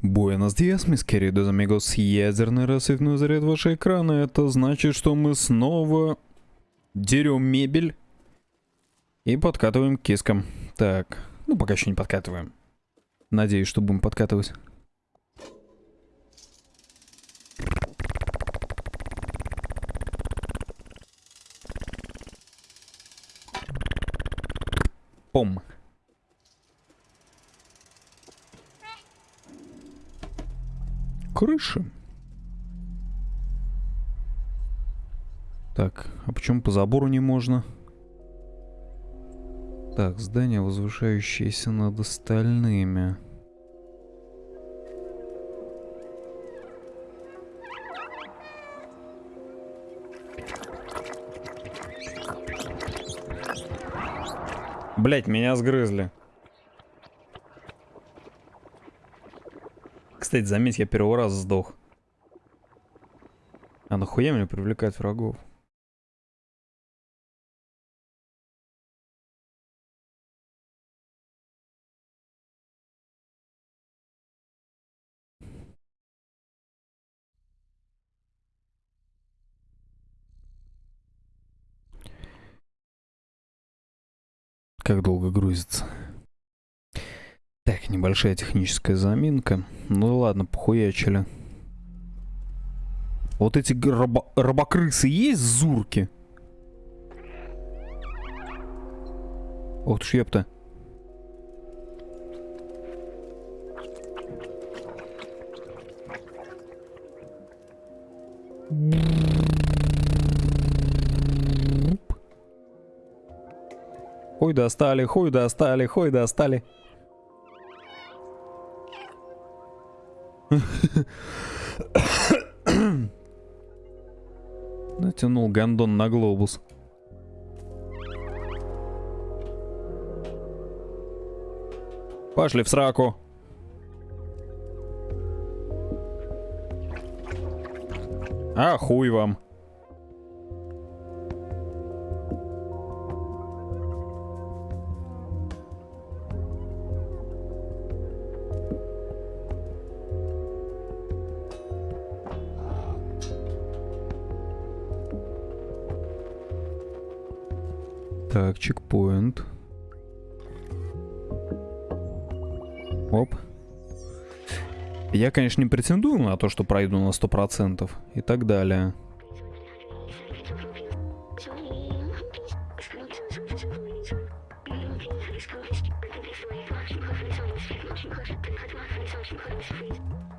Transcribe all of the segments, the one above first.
Буэнос диас, мисс queridos amigos. Ядерный рассветной заряд вашего экрана. Это значит, что мы снова дерем мебель и подкатываем к кискам. Так, ну пока еще не подкатываем. Надеюсь, что будем подкатывать. Пом. Крыши. Так, а почему по забору не можно? Так, здание, возвышающееся над остальными. Блять, меня сгрызли. Кстати, заметь, я первый раз сдох. А нахуя мне привлекать врагов? Как долго грузится? Так, небольшая техническая заминка. Ну ладно, похуячили. Вот эти рабо рабокрысы есть зурки? Ох ты ёпта. Хуй достали, хуй достали, хуй достали. Натянул гандон на глобус. Пошли в сраку. А хуй вам. Я, конечно, не претендую на то, что пройду на 100% и так далее. Хуя тут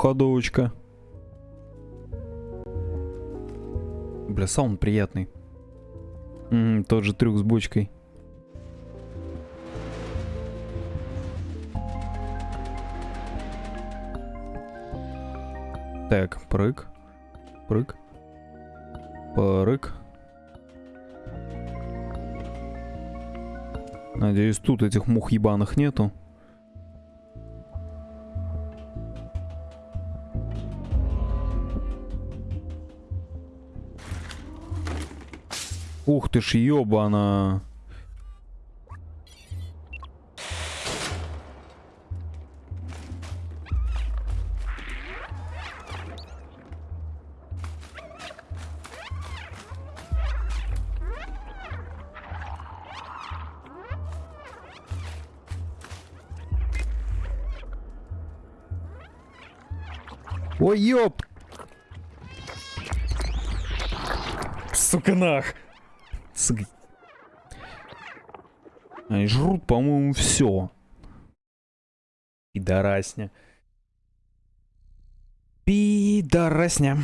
двухходовочка. Бля, саунд приятный. М -м, тот же трюк с бочкой. Так, прыг. Прыг. Прыг. Надеюсь, тут этих мух ебаных нету. Ты ж, ёбана. Ой, ёп! Сука нах! Сука. Они жрут, по-моему, все. Пидорасня. Пидорасня.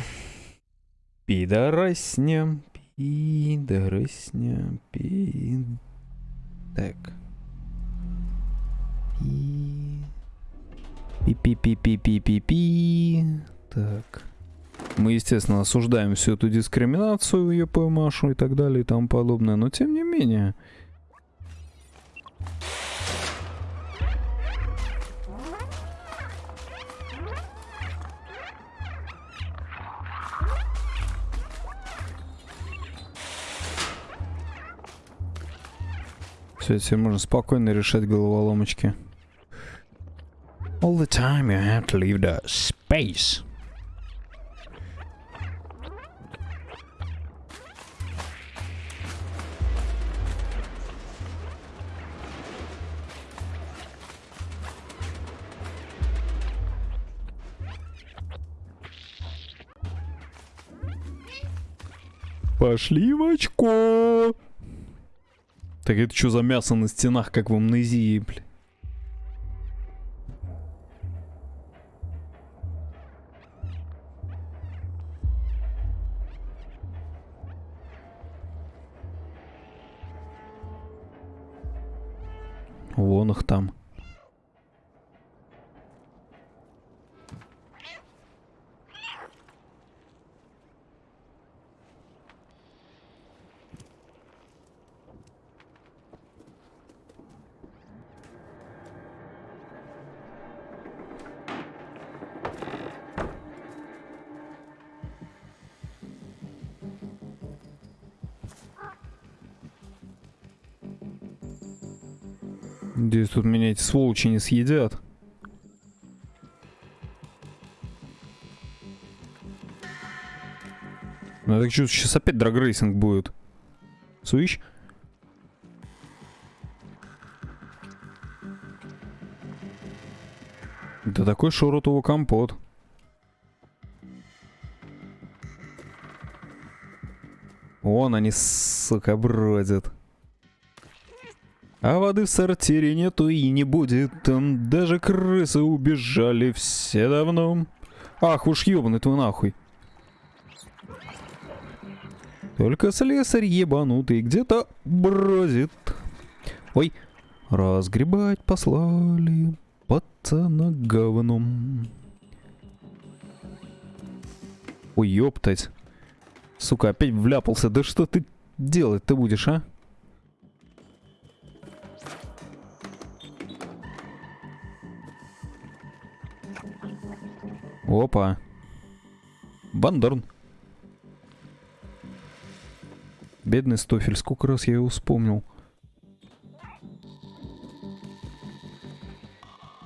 Пидорасня. Пидорасня. Пид... Так. Пи... Пи-пи-пи-пи-пи-пи-пи. Так. Мы, естественно, осуждаем всю эту дискриминацию, ЕП Машу и так далее и тому подобное, но тем не менее. Все, теперь можно спокойно решать головоломочки. All the time you have to leave the space. Пошли в очко. Так это что за мясо на стенах, как в амнезии, бля? Надеюсь, тут меня эти сволочи не съедят. Ну, я так чувствую, сейчас опять драгрейсинг будет. Слышь? Да такой шуротовый компот. Вон они, сука, бродят. А воды в сортире нету и не будет. Там даже крысы убежали все давно. Ах уж ёбаный твой нахуй. Только слесарь ебанутый где-то бродит. Ой, разгребать послали пацана говном. Ой, ёптать. Сука, опять вляпался. Да что ты делать-то будешь, а? Опа. Бандерн. Бедный Стофель, сколько раз я его вспомнил.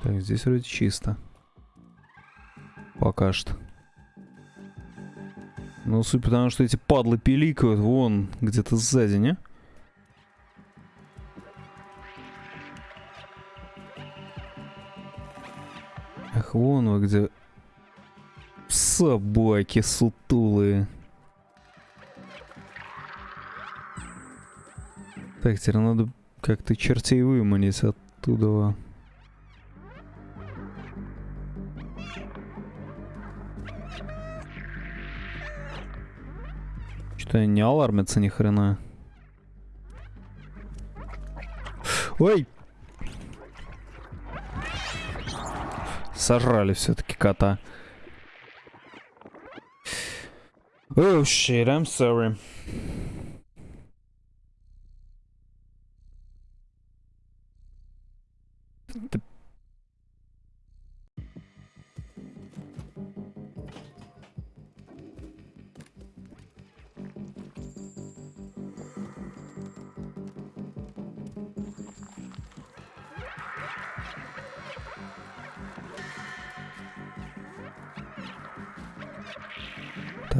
Так, здесь вроде чисто. Пока что. Ну, суть потому, что эти падлы пиликают вон где-то сзади, не? Ах, вон вы где Собаки сутулые. Так, теперь надо как-то чертей выманить оттуда. Что-то не алармится ни хрена. Ой! Сожрали все-таки кота. Oh shit, I'm sorry.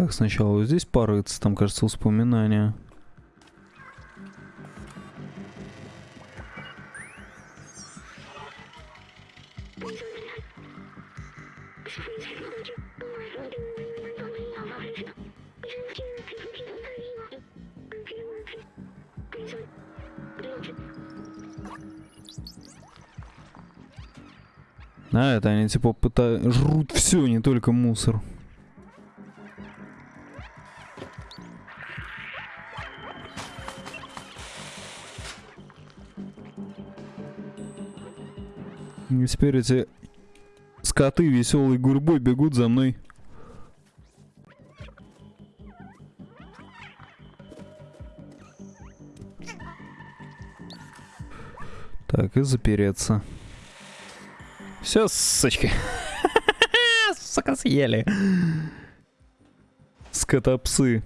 Так, сначала вот здесь порыться, там, кажется, воспоминания. А, это они типа пытаются... Жрут все, не только мусор. Теперь эти Скоты веселой гурьбой бегут за мной. Так, и запереться. Все, сучки. Сука, съели. Скотопсы.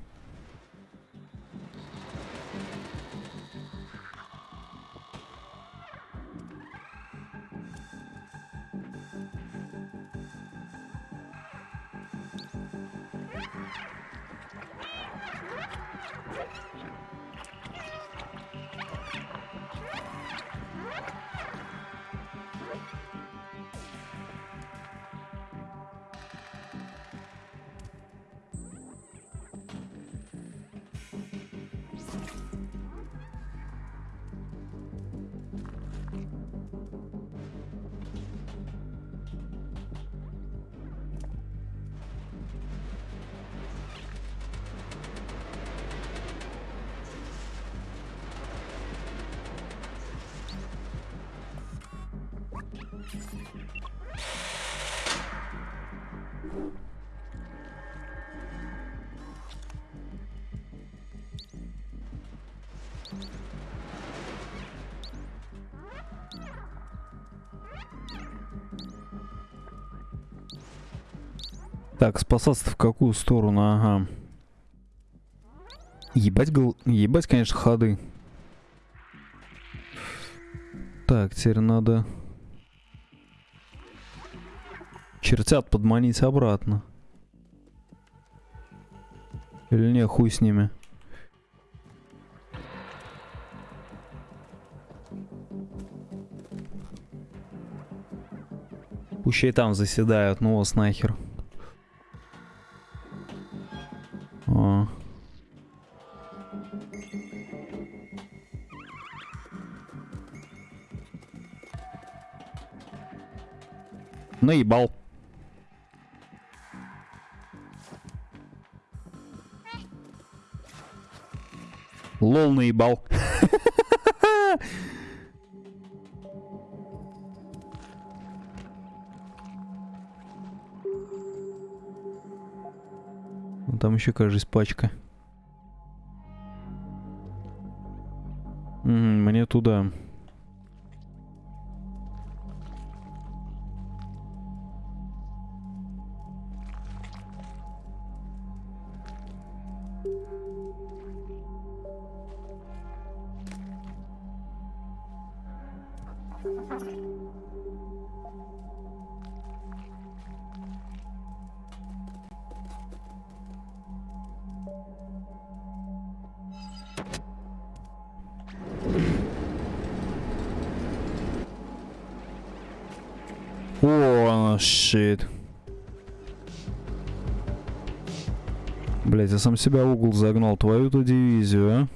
Так, спасаться в какую сторону? Ага. Ебать, гол... Ебать, конечно, ходы. Так, теперь надо... Чертят подманить обратно. Или не, хуй с ними. Пущай там заседают, ну вас нахер. Наебал. Лол наебал. Ну, Там еще, кажется, пачка. Мне туда. О, щит. Блять, я сам себя угол загнал, твою-то дивизию, а?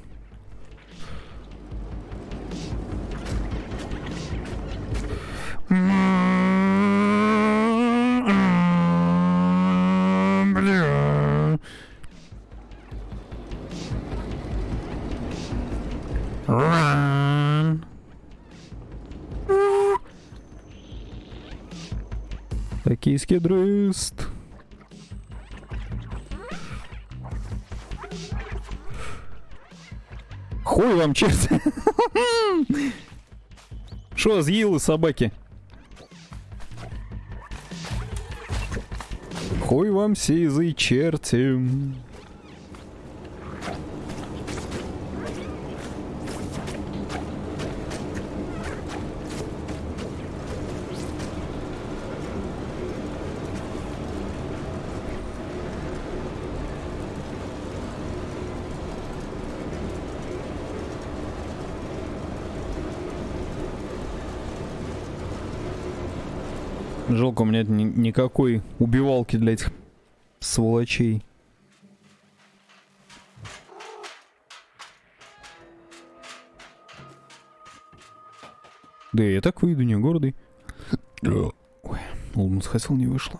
Run. Токийский дрыст. Хуй вам, черт. Шо, съелы собаки? Хуй вам сизый черти. Жалко, у меня ни- никакой убивалки для этих сволочей. Да я так выйду, не гордый. Ой, ладно, схотел, не вышло.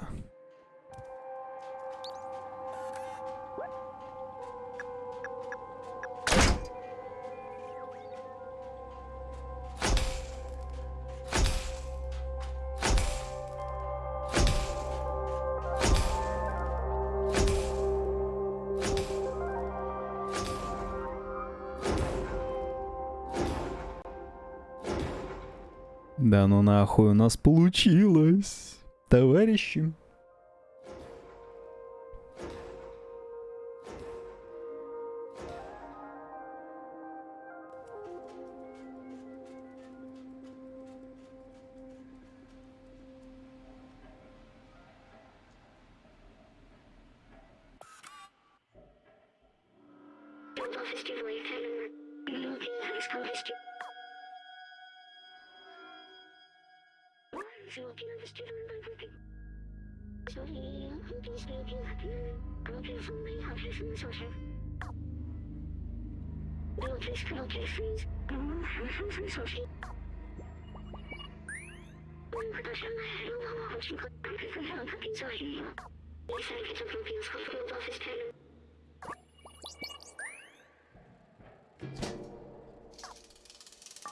Да ну нахуй у нас получилось, товарищи.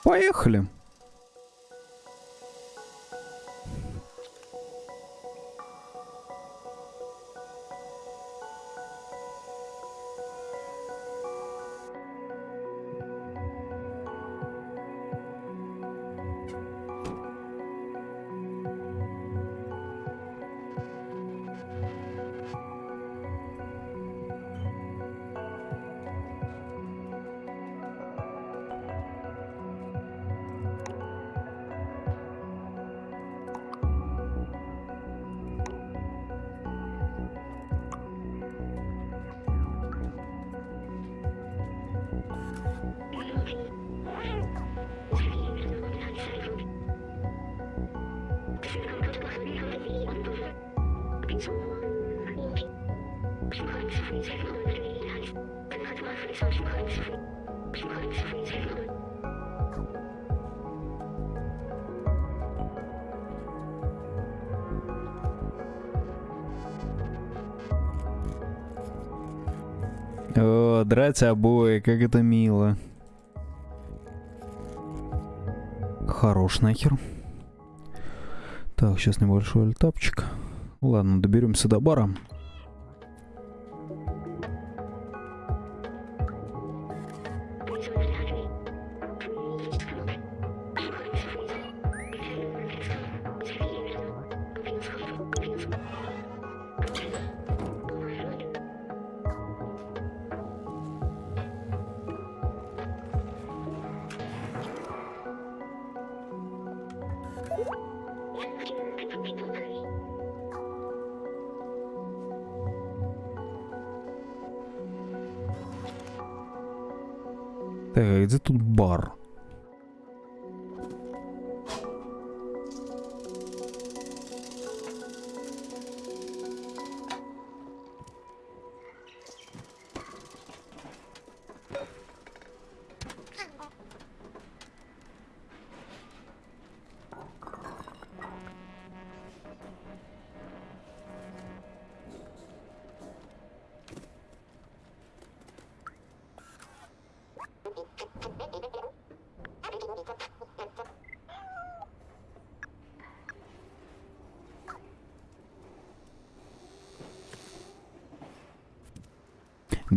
Поехали. О, драть обои, как это мило. Хорош нахер. Так, сейчас небольшой альтапчик. Ладно, доберемся до бара. Так, где тут бар?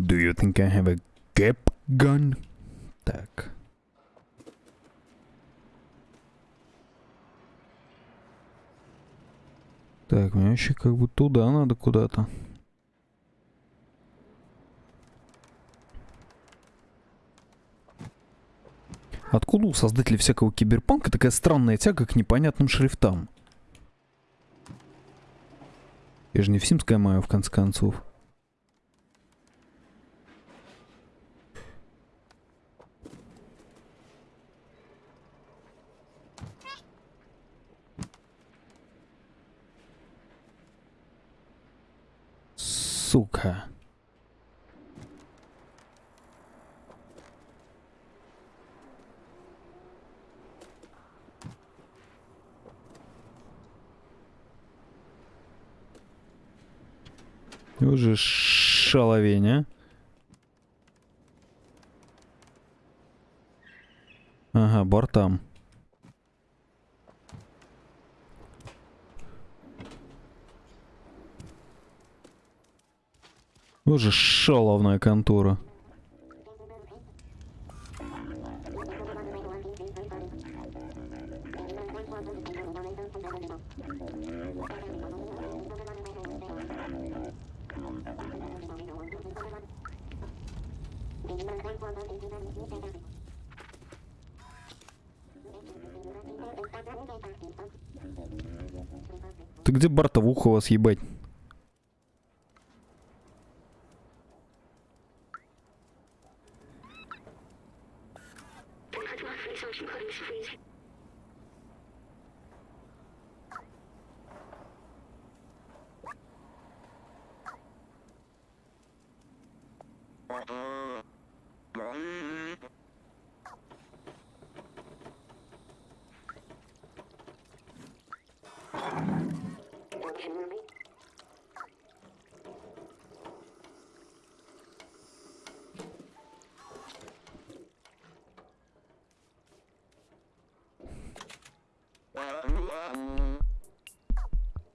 Do you think I have a gap gun? Так. Так, мне вообще как бы туда надо куда-то. Откуда у создателей всякого киберпанка такая странная тяга к непонятным шрифтам? Я же не в Симское маю, в конце концов. Вот же шаловная контора. Ты где Бартовуха вас ебать?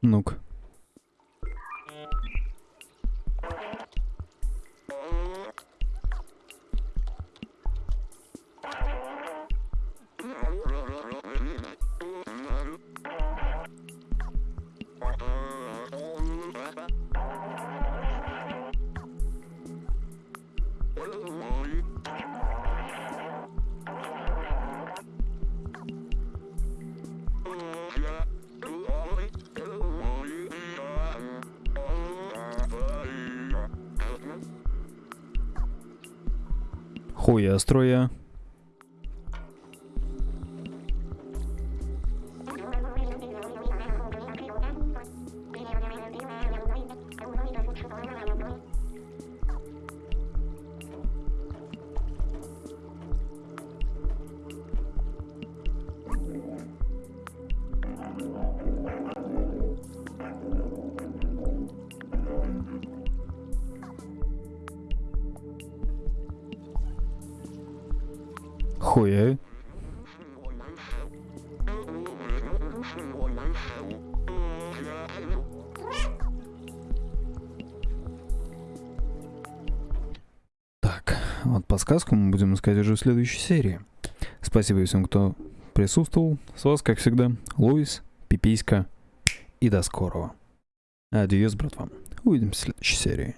Ну-ка. Хуя строя. Хуя. Так, вот подсказку мы будем искать уже в следующей серии. Спасибо всем, кто присутствовал. С вас, как всегда, Луис, Пиписька и до скорого. Адьос, братва. Увидимся в следующей серии.